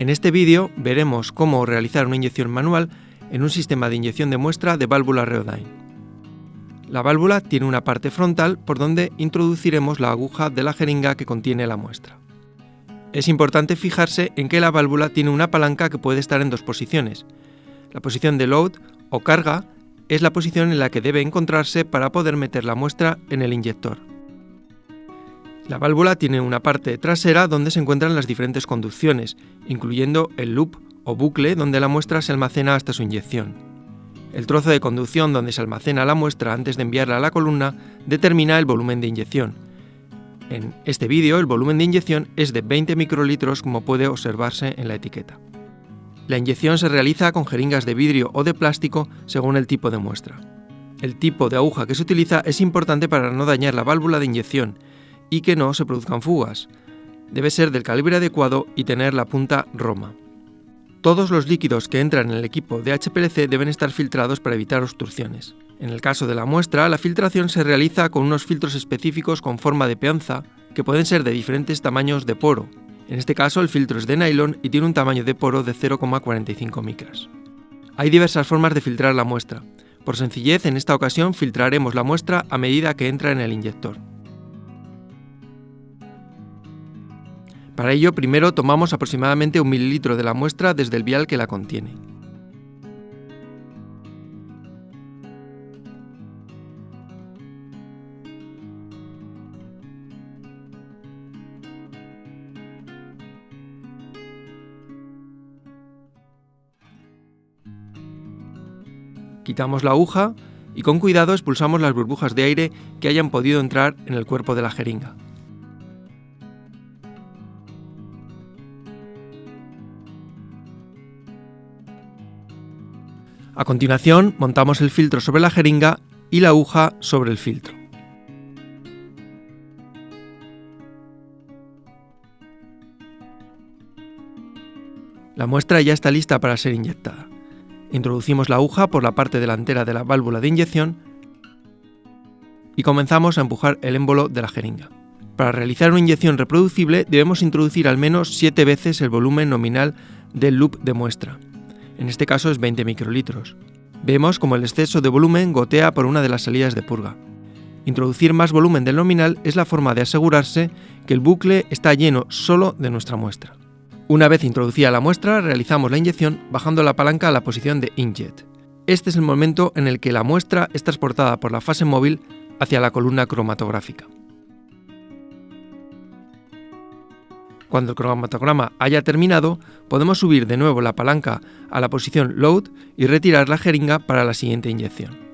En este vídeo veremos cómo realizar una inyección manual en un sistema de inyección de muestra de válvula Reodyne. La válvula tiene una parte frontal por donde introduciremos la aguja de la jeringa que contiene la muestra. Es importante fijarse en que la válvula tiene una palanca que puede estar en dos posiciones. La posición de load o carga es la posición en la que debe encontrarse para poder meter la muestra en el inyector. La válvula tiene una parte trasera donde se encuentran las diferentes conducciones, incluyendo el loop o bucle donde la muestra se almacena hasta su inyección. El trozo de conducción donde se almacena la muestra antes de enviarla a la columna determina el volumen de inyección. En este vídeo el volumen de inyección es de 20 microlitros como puede observarse en la etiqueta. La inyección se realiza con jeringas de vidrio o de plástico según el tipo de muestra. El tipo de aguja que se utiliza es importante para no dañar la válvula de inyección y que no se produzcan fugas. Debe ser del calibre adecuado y tener la punta Roma. Todos los líquidos que entran en el equipo de HPLC deben estar filtrados para evitar obstrucciones. En el caso de la muestra, la filtración se realiza con unos filtros específicos con forma de peonza que pueden ser de diferentes tamaños de poro. En este caso, el filtro es de nylon y tiene un tamaño de poro de 0,45 micras. Hay diversas formas de filtrar la muestra. Por sencillez, en esta ocasión filtraremos la muestra a medida que entra en el inyector. Para ello, primero tomamos aproximadamente un mililitro de la muestra desde el vial que la contiene. Quitamos la aguja y con cuidado expulsamos las burbujas de aire que hayan podido entrar en el cuerpo de la jeringa. A continuación, montamos el filtro sobre la jeringa y la aguja sobre el filtro. La muestra ya está lista para ser inyectada. Introducimos la aguja por la parte delantera de la válvula de inyección y comenzamos a empujar el émbolo de la jeringa. Para realizar una inyección reproducible debemos introducir al menos 7 veces el volumen nominal del loop de muestra en este caso es 20 microlitros. Vemos como el exceso de volumen gotea por una de las salidas de purga. Introducir más volumen del nominal es la forma de asegurarse que el bucle está lleno solo de nuestra muestra. Una vez introducida la muestra, realizamos la inyección bajando la palanca a la posición de Injet. Este es el momento en el que la muestra es transportada por la fase móvil hacia la columna cromatográfica. Cuando el cromatograma haya terminado, podemos subir de nuevo la palanca a la posición Load y retirar la jeringa para la siguiente inyección.